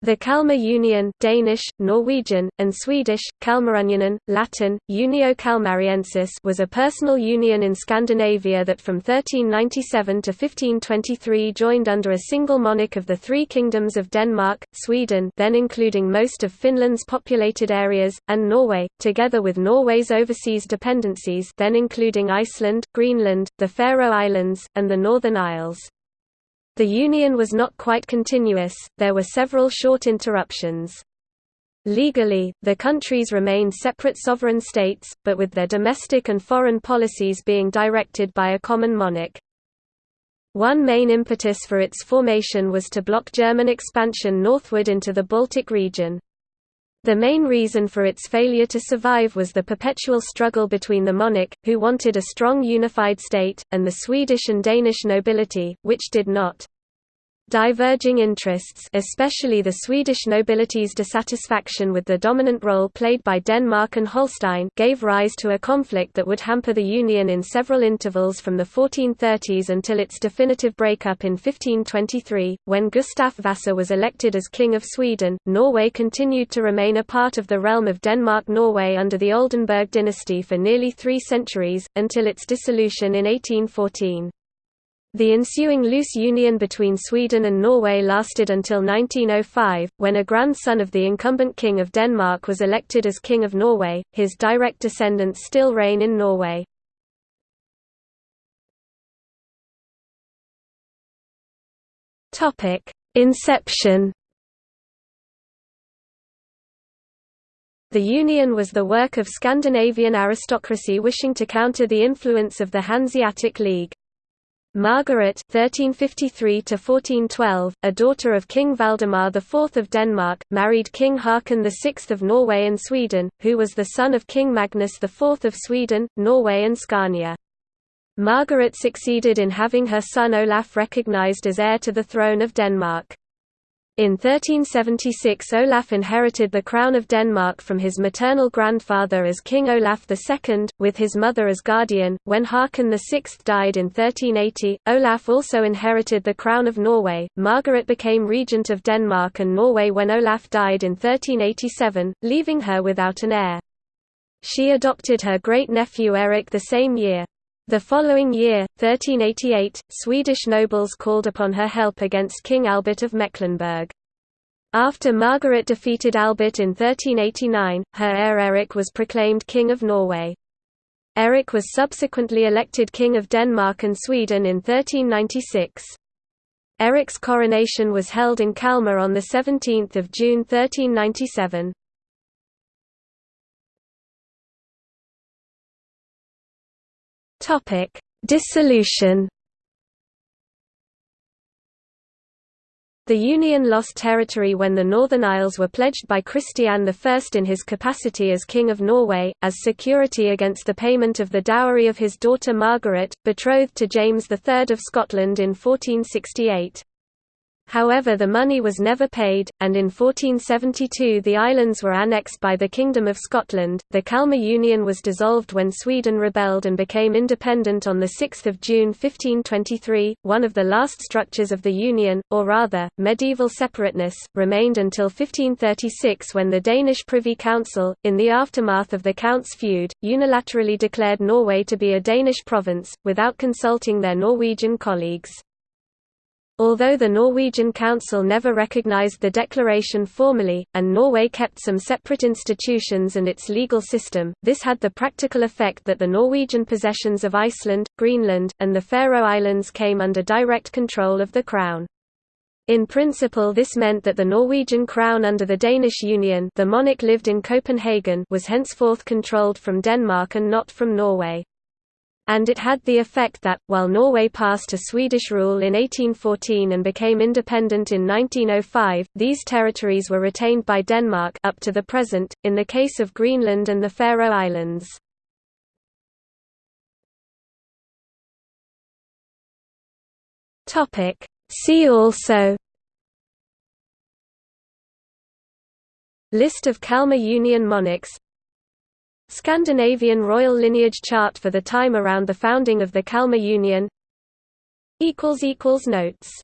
The Kalmar Union Danish, Norwegian, and Swedish, Kalmarunionen, Latin, Unio Kalmariensis was a personal union in Scandinavia that from 1397 to 1523 joined under a single monarch of the three kingdoms of Denmark, Sweden then including most of Finland's populated areas, and Norway, together with Norway's overseas dependencies then including Iceland, Greenland, the Faroe Islands, and the Northern Isles. The union was not quite continuous, there were several short interruptions. Legally, the countries remained separate sovereign states, but with their domestic and foreign policies being directed by a common monarch. One main impetus for its formation was to block German expansion northward into the Baltic region. The main reason for its failure to survive was the perpetual struggle between the monarch, who wanted a strong unified state, and the Swedish and Danish nobility, which did not. Diverging interests especially the Swedish nobility's dissatisfaction with the dominant role played by Denmark and Holstein gave rise to a conflict that would hamper the Union in several intervals from the 1430s until its definitive breakup in 1523, when Gustav Vasa was elected as King of Sweden. Norway continued to remain a part of the realm of Denmark-Norway under the Oldenburg dynasty for nearly three centuries, until its dissolution in 1814. The ensuing loose union between Sweden and Norway lasted until 1905, when a grandson of the incumbent King of Denmark was elected as King of Norway. His direct descendants still reign in Norway. Topic: Inception. The union was the work of Scandinavian aristocracy wishing to counter the influence of the Hanseatic League. Margaret (1353–1412), a daughter of King Valdemar IV of Denmark, married King Haakon VI of Norway and Sweden, who was the son of King Magnus IV of Sweden, Norway and Scania. Margaret succeeded in having her son Olaf recognized as heir to the throne of Denmark. In 1376 Olaf inherited the crown of Denmark from his maternal grandfather as King Olaf II, with his mother as guardian. When Haakon VI died in 1380, Olaf also inherited the crown of Norway. Margaret became regent of Denmark and Norway when Olaf died in 1387, leaving her without an heir. She adopted her great-nephew Erik the same year. The following year, 1388, Swedish nobles called upon her help against King Albert of Mecklenburg. After Margaret defeated Albert in 1389, her heir Erik was proclaimed King of Norway. Erik was subsequently elected King of Denmark and Sweden in 1396. Erik's coronation was held in Kalmar on 17 June 1397. Topic: Dissolution. The Union lost territory when the Northern Isles were pledged by Christian I in his capacity as King of Norway, as security against the payment of the dowry of his daughter Margaret, betrothed to James III of Scotland in 1468. However the money was never paid, and in 1472 the islands were annexed by the Kingdom of Scotland. The Kalmar Union was dissolved when Sweden rebelled and became independent on 6 June 1523. One of the last structures of the Union, or rather, medieval separateness, remained until 1536 when the Danish Privy Council, in the aftermath of the Counts' feud, unilaterally declared Norway to be a Danish province, without consulting their Norwegian colleagues. Although the Norwegian Council never recognized the declaration formally, and Norway kept some separate institutions and its legal system, this had the practical effect that the Norwegian possessions of Iceland, Greenland, and the Faroe Islands came under direct control of the Crown. In principle this meant that the Norwegian crown under the Danish Union the monarch lived in Copenhagen was henceforth controlled from Denmark and not from Norway and it had the effect that, while Norway passed to Swedish rule in 1814 and became independent in 1905, these territories were retained by Denmark up to the present, in the case of Greenland and the Faroe Islands. See also List of Kalmar Union monarchs Scandinavian royal lineage chart for the time around the founding of the Kalmar Union. Notes